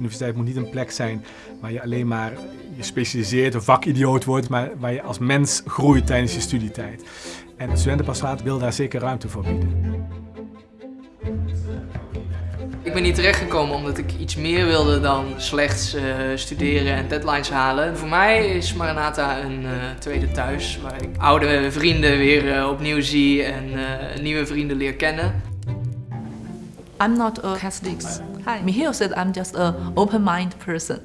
universiteit moet niet een plek zijn waar je alleen maar je specialiseert, een vakidioot wordt, maar waar je als mens groeit tijdens je studietijd. En het studentenpastoraat wil daar zeker ruimte voor bieden. Ik ben hier terechtgekomen omdat ik iets meer wilde dan slechts uh, studeren en deadlines halen. Voor mij is Maranatha een uh, tweede thuis, waar ik oude vrienden weer uh, opnieuw zie en nieuwe vrienden leer kennen. I'm not a Catholic. Hi. Mihail said I'm just a open-minded person.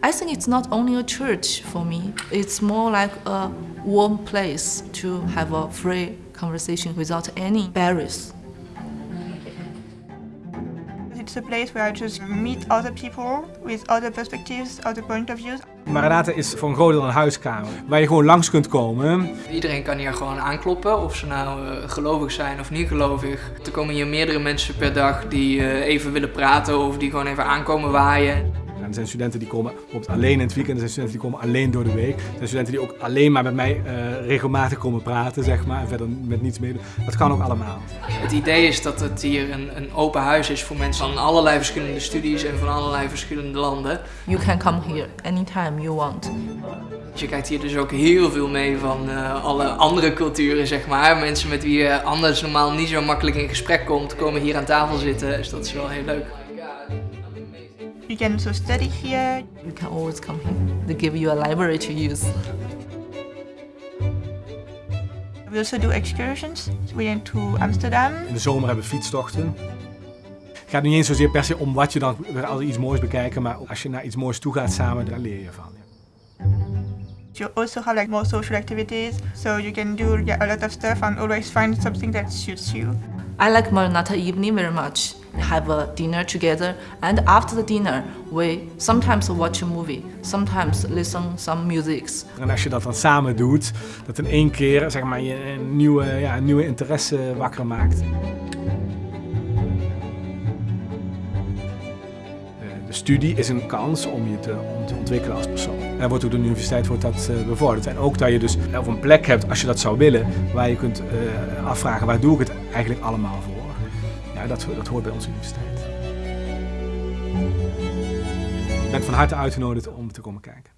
I think it's not only a church for me, it's more like a warm place to have a free conversation without any barriers. It's a place where I just meet other people with other perspectives, other point of views. Maranatha is voor een groot deel een huiskamer waar je gewoon langs kunt komen. Iedereen kan hier gewoon aankloppen, of ze nou uh, gelovig zijn of niet gelovig. Er komen hier meerdere mensen per dag die uh, even willen praten of die gewoon even aankomen waaien. Er zijn studenten die komen bijvoorbeeld alleen in het weekend, er zijn studenten die komen alleen door de week. Er zijn studenten die ook alleen maar met mij uh, regelmatig komen praten, zeg maar, en verder met niets meer doen. Dat kan ook allemaal. Het idee is dat het hier een, een open huis is voor mensen van allerlei verschillende studies en van allerlei verschillende landen. You can come here anytime you want. Je kijkt hier dus ook heel veel mee van uh, alle andere culturen, zeg maar. Mensen met wie je anders normaal niet zo makkelijk in gesprek komt, komen hier aan tafel zitten. Dus dat is wel heel leuk. You can also study here. You can always come here. They give you a library to use. We also do excursions. We went to Amsterdam. In de zomer hebben we fietstochten. Het gaat niet eens zozeer per se om wat je dan weer altijd iets moois bekijken, maar als je naar iets moois toe gaat samen, daar leer je van. You also have like more social activities, so you can do yeah, a lot of stuff and always find something that suits you. I like Maranatha evening very much. Have a dinner together, and after the dinner, we sometimes watch a movie, sometimes listen some music. En als je dat dan samen doet, dat in één keer zeg maar, je een nieuwe, ja, een nieuwe interesse wakker maakt. De studie is een kans om je te, ontwikkelen als persoon. En wordt ook door de universiteit wordt dat uh, bevorderd. En ook dat je dus of een plek hebt, als je dat zou willen, waar je kunt uh, afvragen waar doe ik het eigenlijk allemaal voor. Ja, dat, dat hoort bij onze universiteit. Ik ben van harte uitgenodigd om te komen kijken.